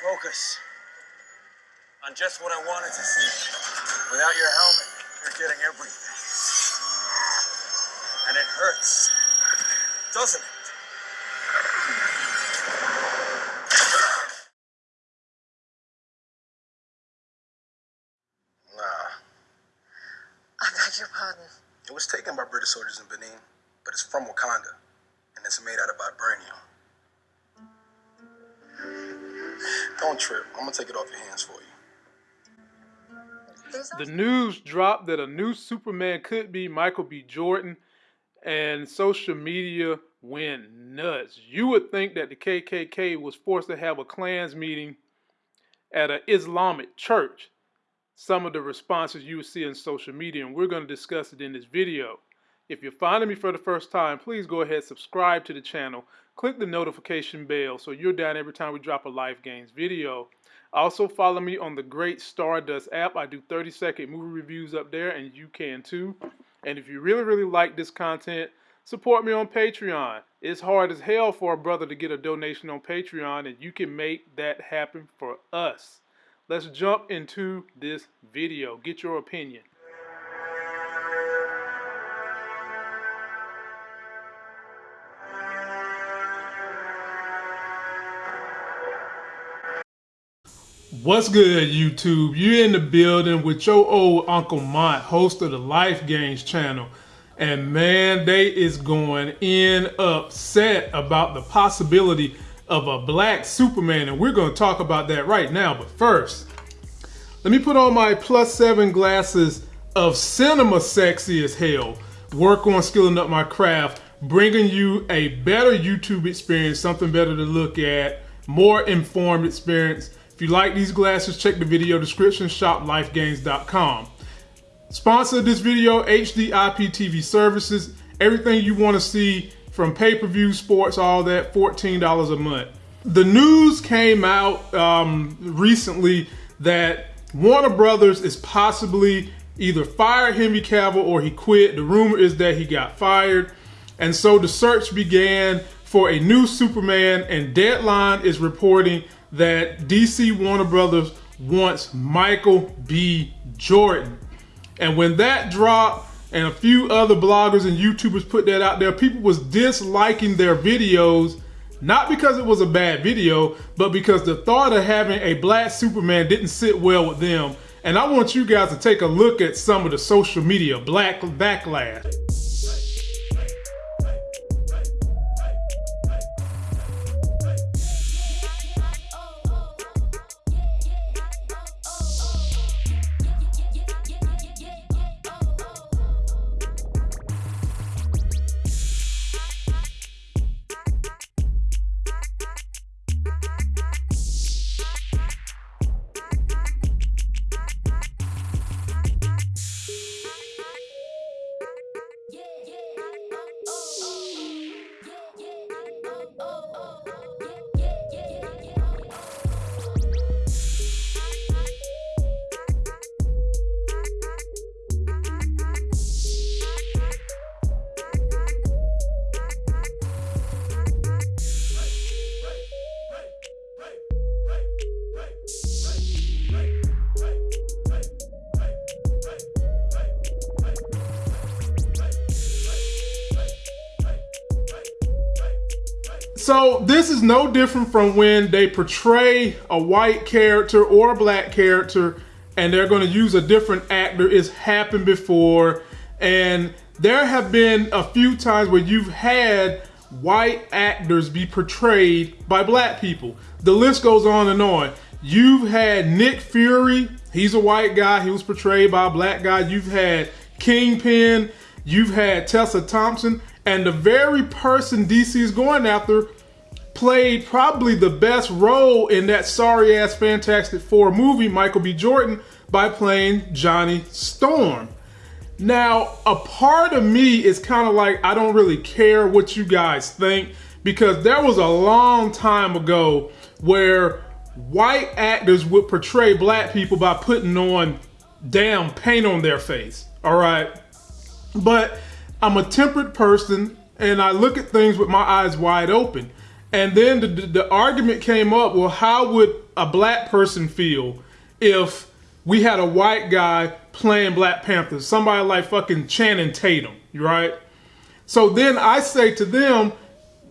Focus on just what I wanted to see. Without your helmet, you're getting everything. And it hurts, doesn't it? Nah, I beg your pardon. it was taken by British soldiers in Benin, but it's from Wakanda, and it's made out of vibranium. Don't trip. I'm gonna take it off your hands for you. The news dropped that a new Superman could be Michael B. Jordan, and social media went nuts. You would think that the KKK was forced to have a Klans meeting at an Islamic church. Some of the responses you would see in social media, and we're going to discuss it in this video. If you're finding me for the first time, please go ahead subscribe to the channel. Click the notification bell so you're down every time we drop a Life Games video. Also follow me on the Great Stardust app. I do 30 second movie reviews up there and you can too. And if you really, really like this content, support me on Patreon. It's hard as hell for a brother to get a donation on Patreon and you can make that happen for us. Let's jump into this video. Get your opinion. What's good, YouTube? You're in the building with your old Uncle Mont, host of the Life Games channel. And man, they is going in upset about the possibility of a black Superman. And we're going to talk about that right now. But first, let me put on my plus seven glasses of cinema sexy as hell. Work on skilling up my craft, bringing you a better YouTube experience, something better to look at, more informed experience. If you like these glasses, check the video description, shoplifegames.com. Sponsor of this video, HD IPTV services. Everything you want to see from pay-per-view, sports, all that, $14 a month. The news came out um, recently that Warner Brothers is possibly either fired Henry Cavill or he quit. The rumor is that he got fired. And so the search began for a new Superman and Deadline is reporting that DC Warner Brothers wants Michael B. Jordan. And when that dropped and a few other bloggers and YouTubers put that out there, people was disliking their videos, not because it was a bad video, but because the thought of having a black Superman didn't sit well with them. And I want you guys to take a look at some of the social media black backlash. So this is no different from when they portray a white character or a black character and they're going to use a different actor. It's happened before and there have been a few times where you've had white actors be portrayed by black people. The list goes on and on. You've had Nick Fury, he's a white guy, he was portrayed by a black guy. You've had Kingpin, you've had Tessa Thompson, and the very person DC is going after played probably the best role in that sorry ass Fantastic Four movie, Michael B. Jordan, by playing Johnny Storm. Now, a part of me is kind of like, I don't really care what you guys think because there was a long time ago where white actors would portray black people by putting on damn paint on their face. All right. But I'm a temperate person and I look at things with my eyes wide open. And then the, the, argument came up well, how would a black person feel if we had a white guy playing Black Panther? Somebody like fucking Channing Tatum, right? So then I say to them,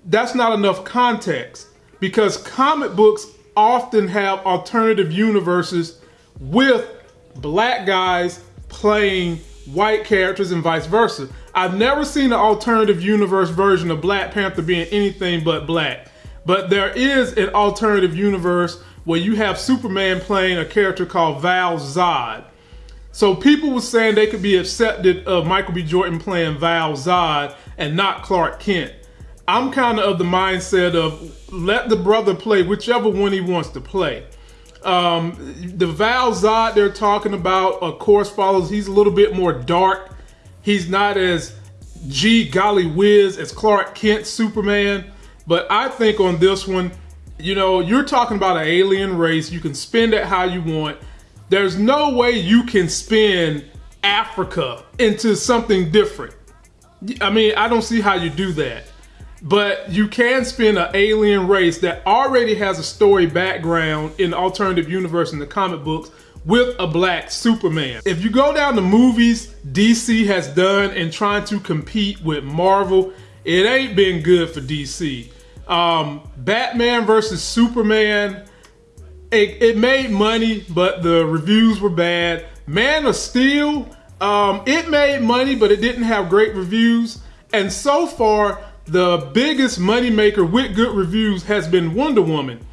that's not enough context because comic books often have alternative universes with black guys playing white characters and vice versa. I've never seen an alternative universe version of Black Panther being anything but black. But there is an alternative universe where you have Superman playing a character called Val Zod. So people were saying they could be accepted of Michael B. Jordan playing Val Zod and not Clark Kent. I'm kind of of the mindset of let the brother play whichever one he wants to play. Um, the Val Zod they're talking about, of course, follows. He's a little bit more dark. He's not as G golly whiz as Clark Kent Superman. But I think on this one, you know, you're talking about an alien race. You can spend it how you want. There's no way you can spin Africa into something different. I mean, I don't see how you do that. But you can spin an alien race that already has a story background in the alternative universe in the comic books with a black Superman. If you go down the movies DC has done in trying to compete with Marvel, it ain't been good for DC. Um, Batman versus Superman, it, it, made money, but the reviews were bad. Man of Steel, um, it made money, but it didn't have great reviews. And so far, the biggest moneymaker with good reviews has been Wonder Woman.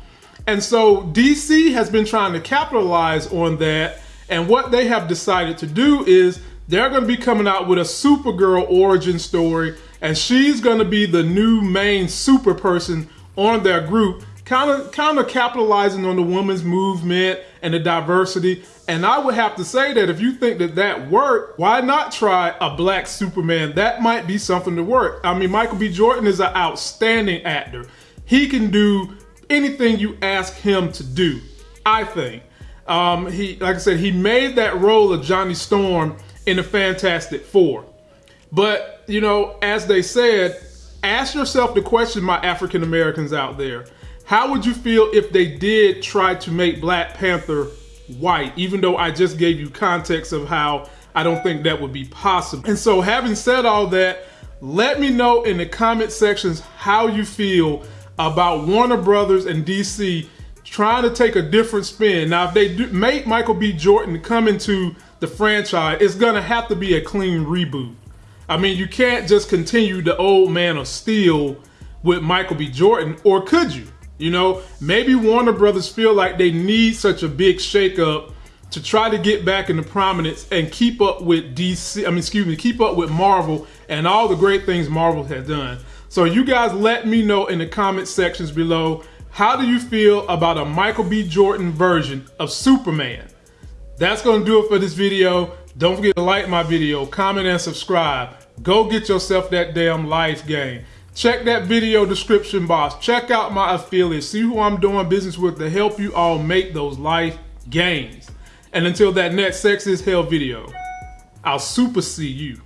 And so DC has been trying to capitalize on that. And what they have decided to do is they're going to be coming out with a Supergirl origin story. And she's going to be the new main super person on their group, kind of kind of capitalizing on the women's movement and the diversity. And I would have to say that if you think that that worked, why not try a black Superman? That might be something to work. I mean, Michael B. Jordan is an outstanding actor. He can do anything you ask him to do, I think. Um, he, like I said, he made that role of Johnny Storm in the Fantastic Four. But, you know, as they said, ask yourself the question, my African Americans out there. How would you feel if they did try to make Black Panther white, even though I just gave you context of how I don't think that would be possible. And so having said all that, let me know in the comment sections how you feel about Warner Brothers and DC trying to take a different spin. Now, if they do, make Michael B. Jordan come into the franchise, it's gonna have to be a clean reboot. I mean, you can't just continue the old Man of Steel with Michael B. Jordan, or could you? You know, maybe Warner Brothers feel like they need such a big shakeup to try to get back into prominence and keep up with DC, I mean, excuse me, keep up with Marvel and all the great things Marvel has done. So you guys let me know in the comment sections below, how do you feel about a Michael B. Jordan version of Superman? That's gonna do it for this video. Don't forget to like my video, comment and subscribe. Go get yourself that damn life game. Check that video description box. Check out my affiliates. See who I'm doing business with to help you all make those life gains. And until that next Sex is Hell video, I'll super see you.